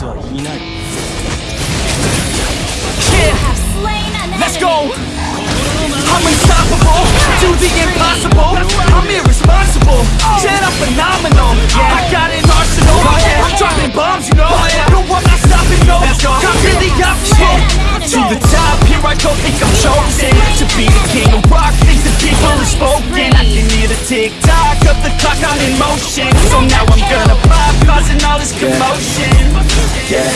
奴はいない Let's go! I'm unstoppable, do the impossible I'm irresponsible, shit I'm phenomenal I got an arsenal, I'm dropping bombs you know No I'm not stopping no, I'm really To the top, here I go, think I'm chosen To be the king of rock, things the people have spoken I can hear the tick tock of the clock, I'm in motion So now I'm gonna pop, causing all this commotion Yeah,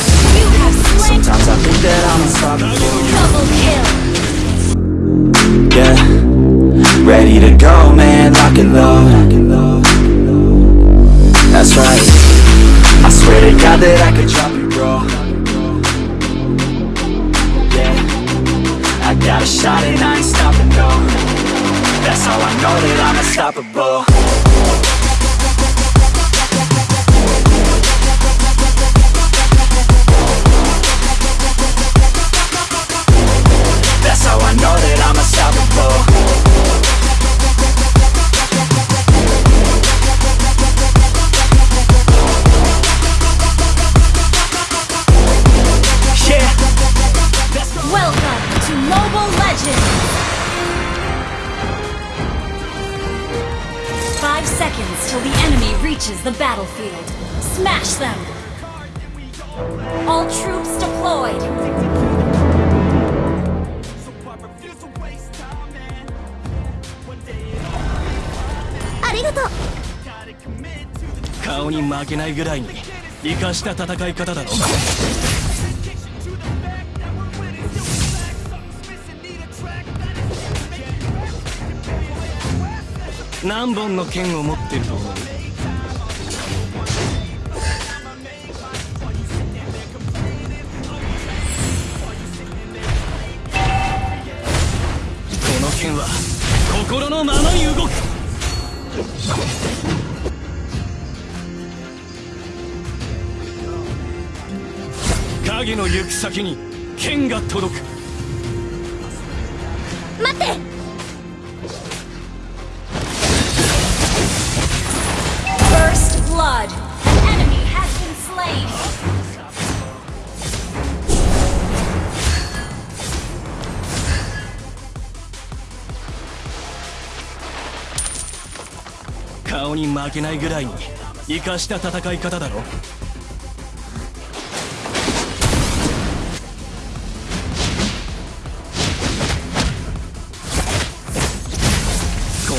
sometimes I think that I'm unstoppable Yeah, ready to go man, lock and load That's right, I swear to God that I could drop shot and I ain't stopping no. That's how I know that I'm unstoppable reaches the battlefield. Smash them! All troops deployed! Arigato! 顔に負けないぐらいに生かした戦い方だろ何本の剣を持ってると思う剣は心のままに動く。影の行く先に剣が届く。顔に負けないぐらいに生かした戦い方だろ。こ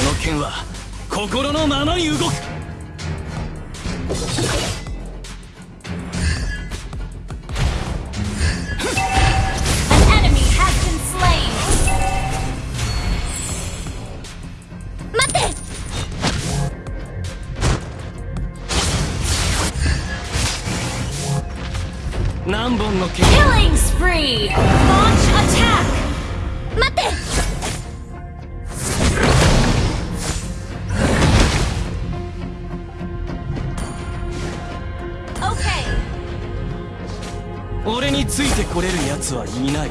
の剣は心のままに動く。何本の剣 Killing spree! Launch attack! 待って俺についてこれる奴はいない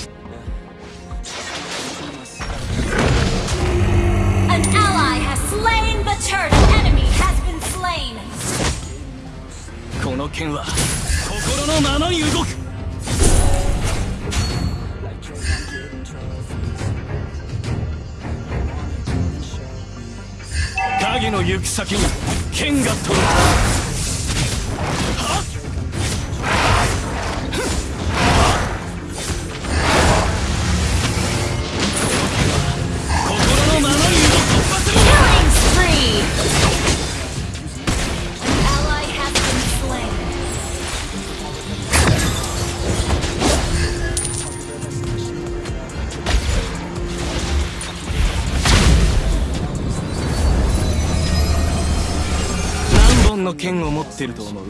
slain the turtle! Enemy has been slain! この剣は心のままに動く影の行く先に剣が届く本の剣を持ってると思う!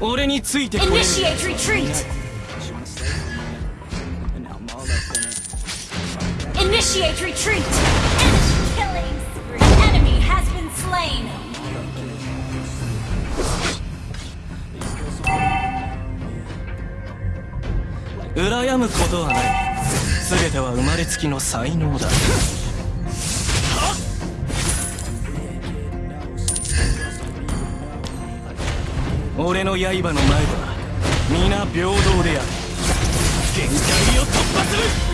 俺についてこれる Initiate retreat! Retreat! Killing spree! Enemy has been slain! 羨むことはない全ては生まれつきの才能だ俺の刃の前では皆平等である限界を突破する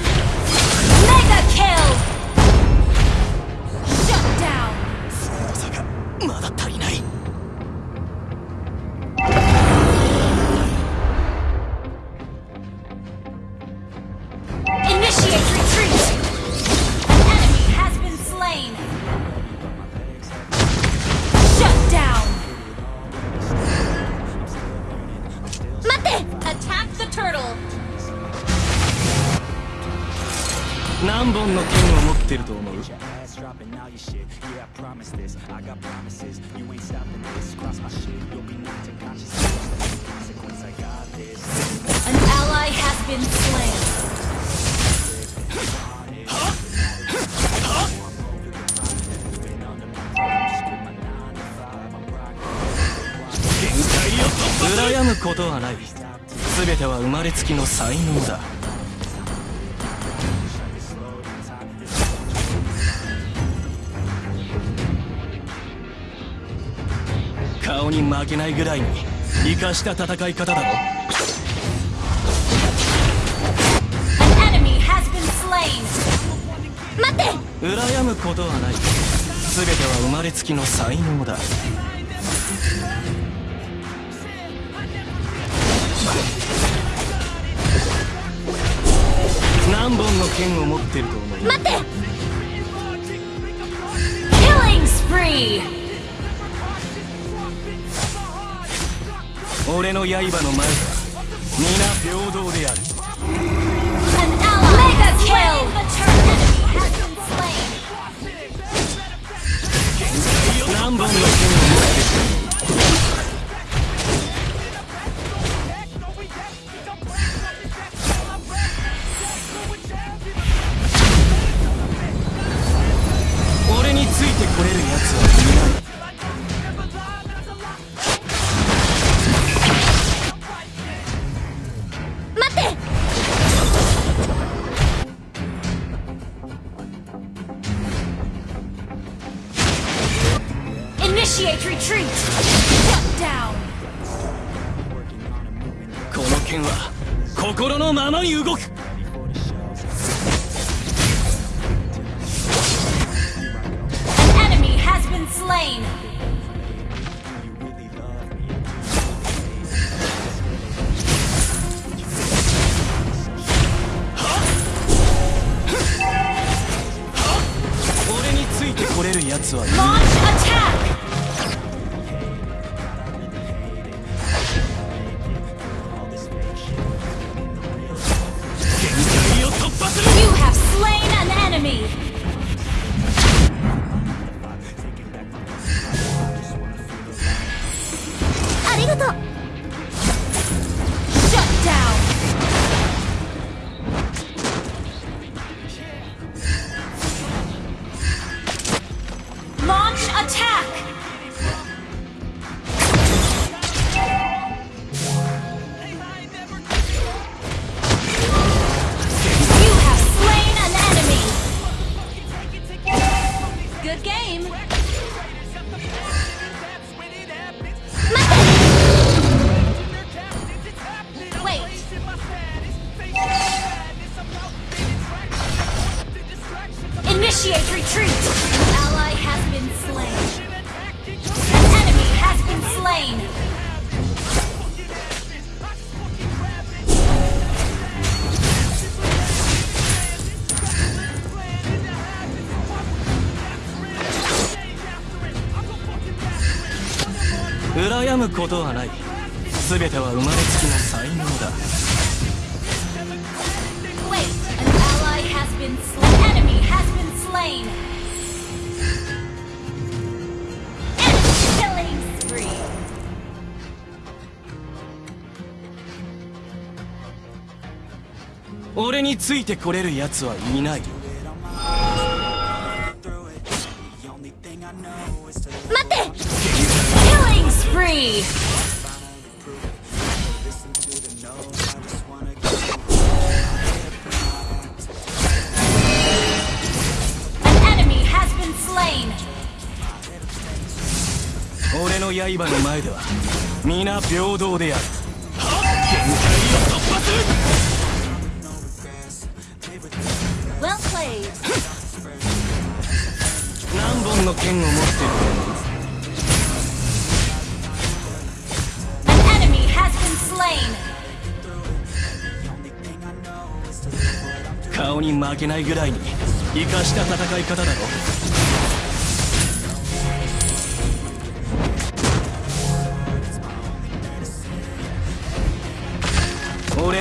ass dropping all your shit. Yeah, I promise this. I got promises. You ain't stopping this. Cross my shit. You'll be knocked unconscious. Consequence, I got this. An ally has been slain.「羨むことはない全ては生まれつきの才能だ顔に負けないぐらいに生かした戦い方だろ been slain! Mate! 羨むことはない全ては生まれつきの才能だ何本の剣を持ってると思う？Mate! Killing spree! 俺の刃の前は皆平等である。Initiate retreat! Shut down! この剣は心のままに動く全ては生まれつきの才能だ。俺についてこれるやつはいないよ。前では皆平等である限界を突破する Well played. 何本の剣を持ってる An enemy has been slain. 顔に負けないぐらいに生かした戦い方だろ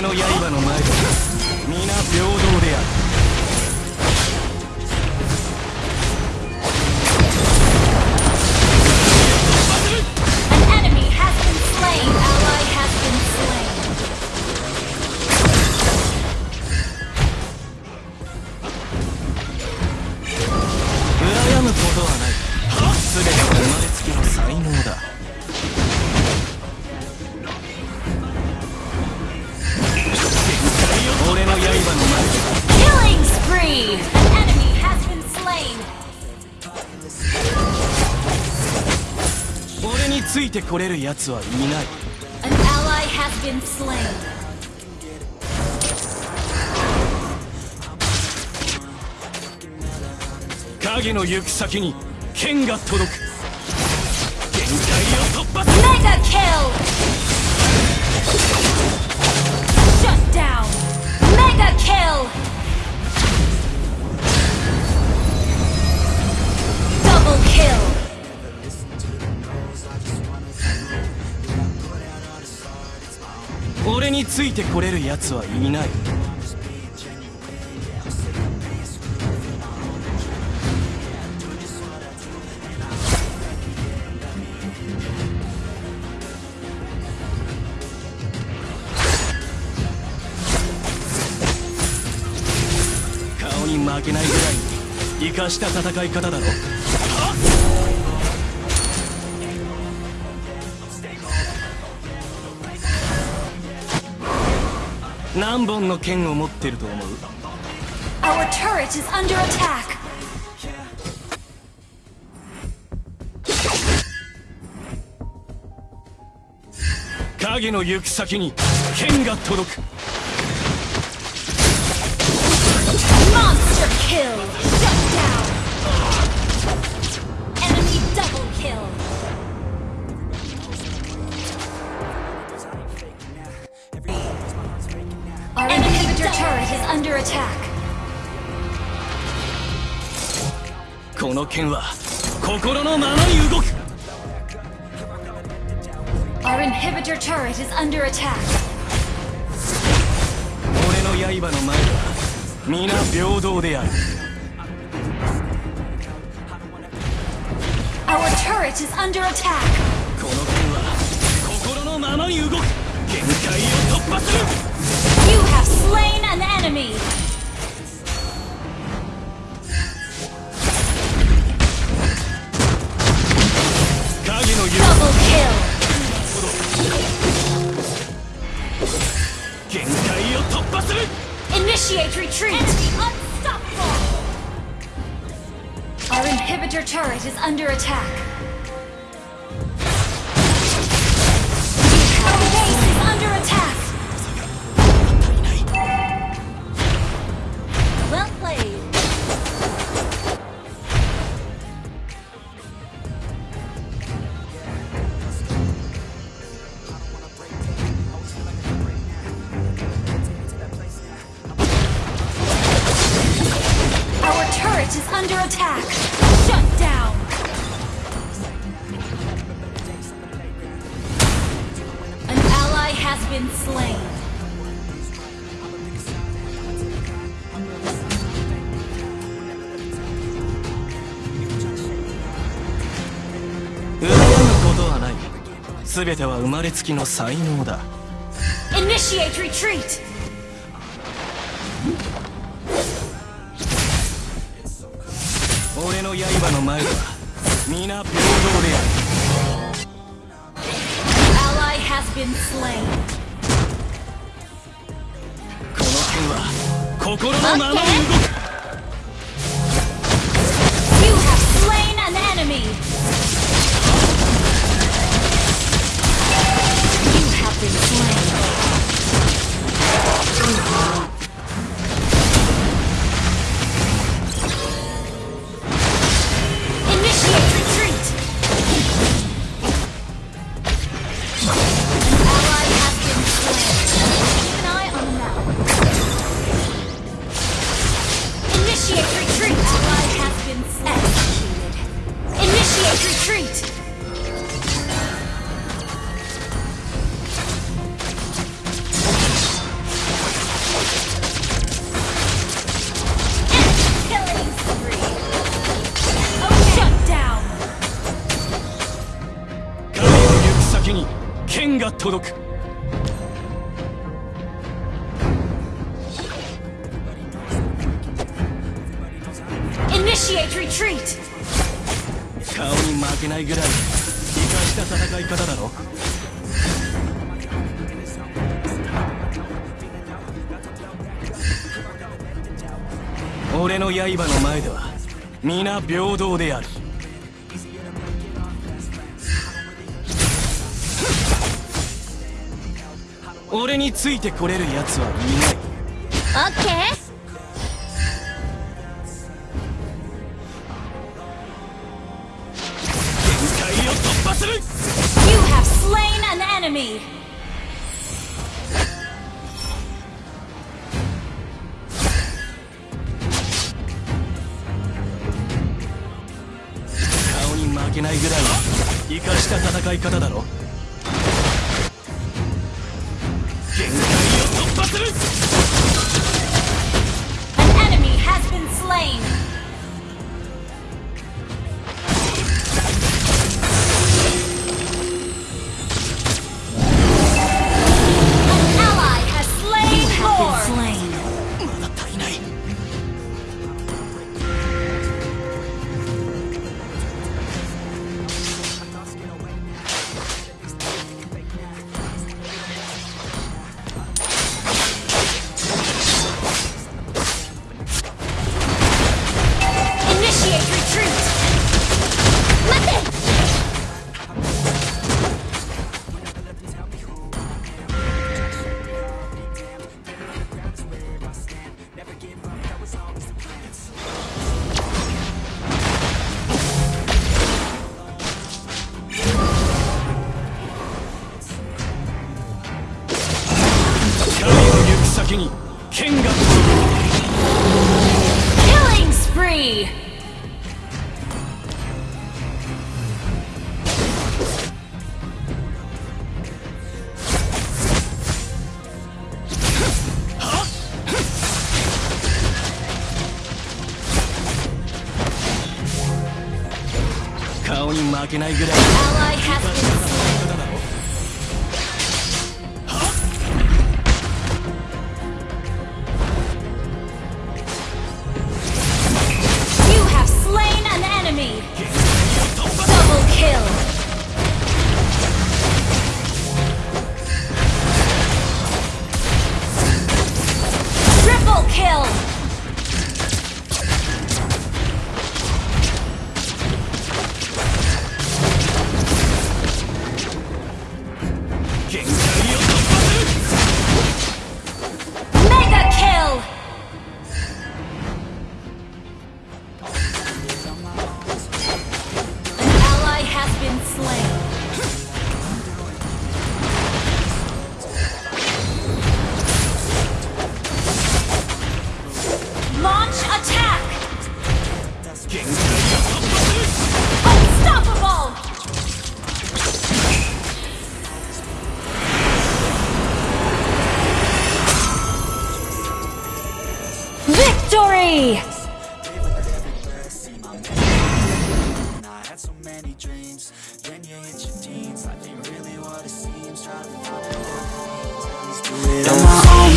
の刃の前で皆平等で来れる奴はいない。影の行く先に剣が届く。限界を突破する。メガキル。シャットダウン。メガキル。Double kill. 俺についてこれる奴はいない。顔に負けないぐらいに生かした戦い方だろ何本の剣を持ってると思う？Our turret is under attack. 影の行く先に剣が届くの剣は心のままに動く Our inhibitor turret is under attack. 俺の刃の前では皆平等である Our turret is under attack. この剣は心のままに動く限界を突破する under attack! Shut down! An ally has been slain. Initiate retreat! 俺の刃の前では皆平等である Ally has been slain. この剣は心のままに動く You have slain an enemy! You have been slain. した戦い方だろ俺の刃の前では皆平等である。俺についてこれる奴はいない。Okay. 限けないぐらい生かした戦い方だろ。けないぐらい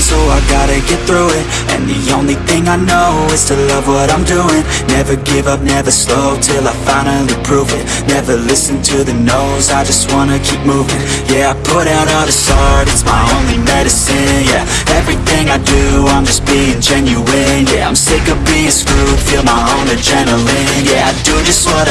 so I gotta get through it. And the only thing I know is to love what I'm doing. Never give up, never slow till I finally prove it. Never listen to the no's, I just wanna keep moving. Yeah, I put out all this art, it's my only medicine. Yeah, everything I do, I'm just being genuine. Yeah, I'm sick of being screwed, feel my own adrenaline. Yeah, I do just what